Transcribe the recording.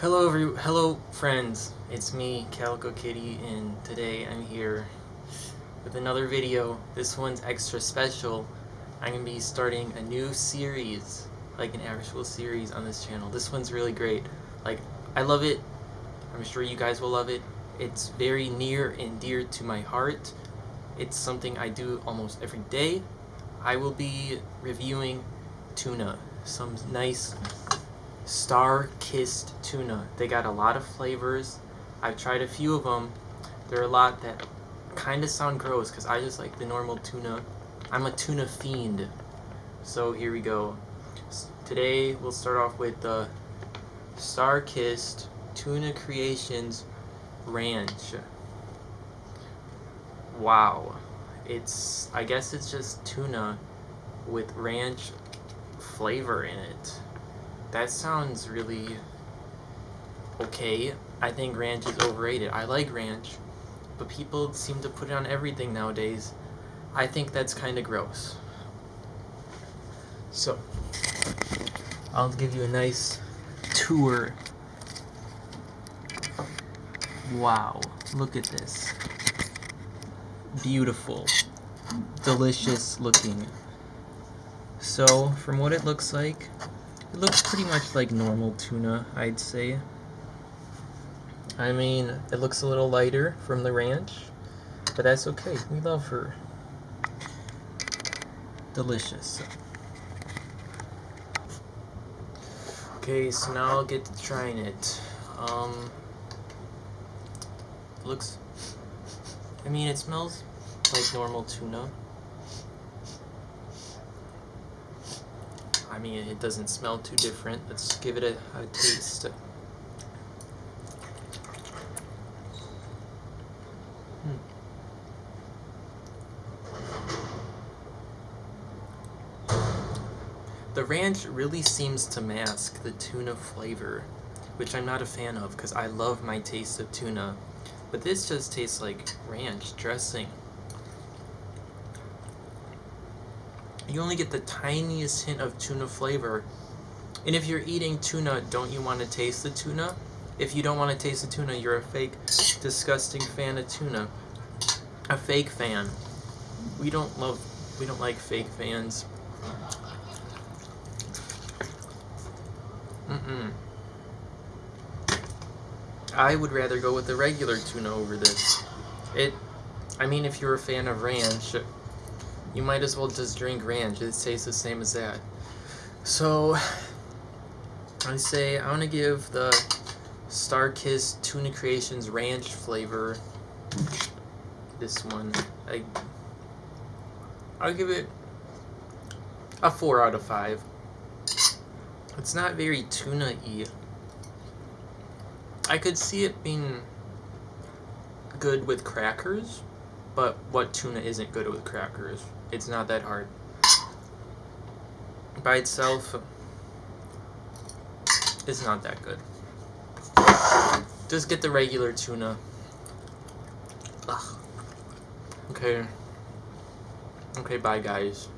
Hello, every hello, friends. It's me, Calico Kitty, and today I'm here with another video. This one's extra special. I'm gonna be starting a new series, like an actual series on this channel. This one's really great. Like, I love it. I'm sure you guys will love it. It's very near and dear to my heart. It's something I do almost every day. I will be reviewing tuna, some nice StarKist tuna. They got a lot of flavors. I've tried a few of them. There are a lot that kind of sound gross because I just like the normal tuna. I'm a tuna fiend. So here we go. Today we'll start off with the StarKist Tuna Creations Ranch. Wow. It's, I guess it's just tuna with ranch flavor in it. That sounds really okay. I think ranch is overrated. I like ranch, but people seem to put it on everything nowadays. I think that's kind of gross. So, I'll give you a nice tour. Wow, look at this. Beautiful, delicious looking. So, from what it looks like, it looks pretty much like normal tuna, I'd say. I mean, it looks a little lighter from the ranch, but that's okay. We love her. Delicious. Okay, so now I'll get to trying it. Um, looks, I mean, it smells like normal tuna. Mean, it doesn't smell too different. Let's give it a, a taste. Hmm. The ranch really seems to mask the tuna flavor, which I'm not a fan of because I love my taste of tuna. But this just tastes like ranch dressing. You only get the tiniest hint of tuna flavor. And if you're eating tuna, don't you want to taste the tuna? If you don't want to taste the tuna, you're a fake, disgusting fan of tuna. A fake fan. We don't love, we don't like fake fans. Mm-mm. I would rather go with the regular tuna over this. It, I mean, if you're a fan of ranch, you might as well just drink ranch. It tastes the same as that. So, I say I want to give the StarKist Tuna Creations ranch flavor this one. I, I'll give it a 4 out of 5. It's not very tuna-y. I could see it being good with crackers, but what tuna isn't good with crackers? It's not that hard. By itself, it's not that good. Just get the regular tuna. Ugh. Okay. Okay, bye guys.